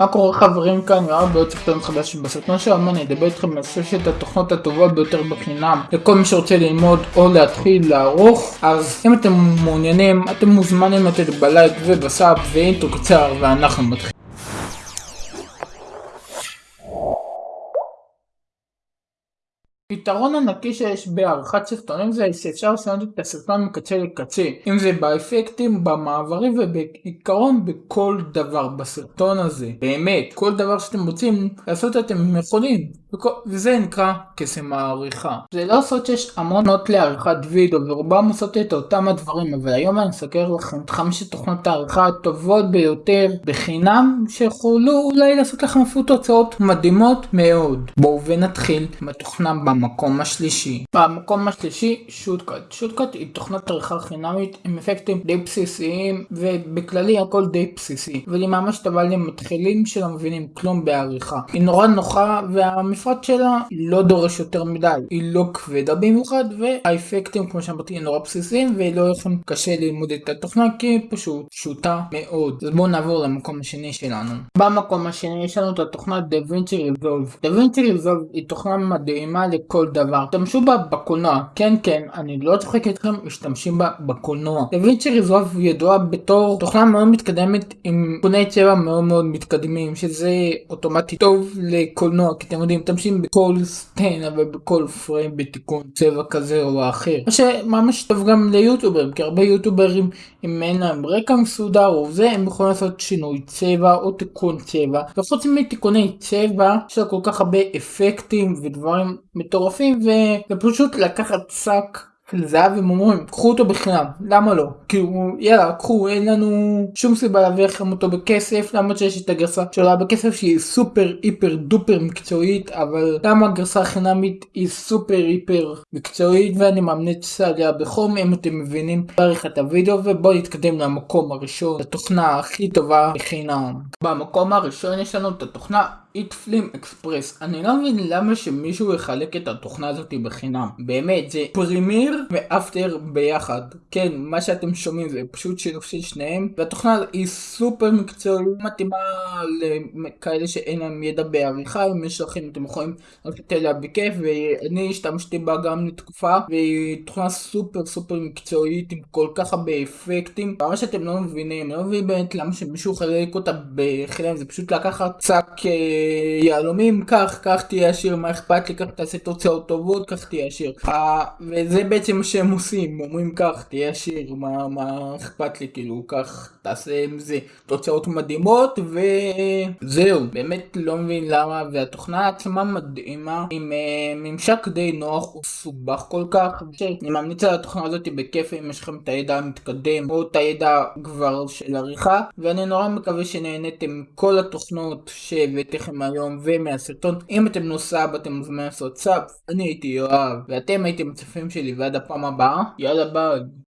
מה קורה חברים כאן יואב בעוד סרטון חדש בסרטון שלנו אני אדבר איתכם על ששת התוכנות הטובות ביותר בחינם. לכל מי שרוצה ללמוד או להתחיל לערוך אז אם אתם מעוניינים אתם מוזמנים לתת בלייק ובסאב ואינטרו קצר ואנחנו מתחילים פתרון ענקי שיש בעריכת סרטונים זה שאפשר לשנות את הסרטון מקצה לקצה אם זה באפקטים, במעברים ובעיקרון בכל דבר בסרטון הזה. באמת כל דבר שאתם רוצים לעשות אתם יכולים וזה נקרא קסם העריכה. זה לא סוד שיש המון תוכנות לעריכת וידאו ורובם עושות את אותם הדברים אבל היום אני אסקר לכם את חמשת תוכנות העריכה הטובות ביותר בחינם שיכולו אולי לעשות לכם אפילו תוצאות מדהימות מאוד. בואו ונתחיל עם התוכנה במקום השלישי. במקום השלישי שוטקאט. שוטקאט היא תוכנת עריכה חינמית עם אפקטים די בסיסיים ובכללי הכל די בסיסי. אבל היא ממש טובה למתחילים שלא מבינים כלום בעריכה. היא נורא נוחה והמפרט שלה לא דורש יותר מדי. היא לא כבדה במיוחד והאפקטים כמו שאמרתי נורא בסיסיים ולא לכם קשה ללמוד את התוכנה כי היא פשוט פשוטה מאוד. אז בואו נעבור למקום השני שלנו. במקום השני יש לנו את התוכנה DaVinci Resolve. DaVinci Resolve היא תוכנה מדהימה לכל דבר. תשתמשו בה בקולנוע, כן כן, אני לא צוחק איתכם, משתמשים בה בקולנוע. דווינצ'י ריזולב ידועה בתור תוכנה מאוד מתקדמת עם תיקוני צבע מאוד מאוד מתקדמים, שזה אוטומטי טוב לקולנוע, כי אתם יודעים, משתמשים בכל סטיינה ובכל פריים בתיקון צבע כזה או אחר. מה שממש טוב גם ליוטוברים, כי הרבה יוטוברים אם אין להם רקע מסודר או זה, הם יכולים לעשות שינוי צבע או תיקון צבע. וחוץ מתיקוני צבע, יש לה כל כך הרבה אפקטים ודברים מטורפים ופשוט לקחת שק של זהב הם אומרים קחו אותו בחינם למה לא? כאילו יאללה קחו אין לנו שום סיבה להביא לכם אותו בכסף למרות שיש את הגרסה שעולה בכסף שהיא סופר היפר דופר מקצועית אבל למה הגרסה החינמית היא סופר היפר מקצועית ואני ממליץ עליה בחום אם אתם מבינים. בעריכת הוידאו ובואו נתקדם למקום הראשון התוכנה הכי טובה בחינם. במקום הראשון יש לנו את התוכנה HitFilm Express אני לא מבין למה שמישהו יחלק את התוכנה הזאת בחינם. באמת זה Premiere ו After ביחד. כן מה שאתם שומעים זה פשוט שילוב של שניהם. והתוכנה היא סופר מקצועית מתאימה לכאלה שאין להם ידע בעריכה אם יש לכם אתם יכולים ללכת אליה בכיף ואני השתמשתי בה גם לתקופה והיא תוכנה סופר סופר מקצועית עם כל כך הרבה אפקטים. מה שאתם לא מבינים אני לא מבין באמת למה שמישהו יחלק אותה בחינם זה פשוט לקחת אה, יהלומים קח קח תהיה עשיר מה אכפת לי? קח תעשה תוצאות טובות קח תהיה עשיר. וזה בעצם מה שהם עושים אומרים קח תהיה עשיר מה מה אכפת לי? כאילו קח תעשה עם זה תוצאות מדהימות. וזהו באמת לא מבין למה והתוכנה עצמה מדהימה עם uh, ממשק די נוח וסובך כל כך. אני ממליץ על התוכנה הזאת בכיף אם יש לכם את הידע המתקדם או את הידע כבר של עריכה ואני נורא מקווה שנהניתם כל התוכנות שהבאתי לכם מהיום ומהסרטון אם אתם נוסע אתם מוזמנים לעשות סאב אני הייתי יואב ואתם הייתם הצופים שלי ועד הפעם הבאה יאללה ביי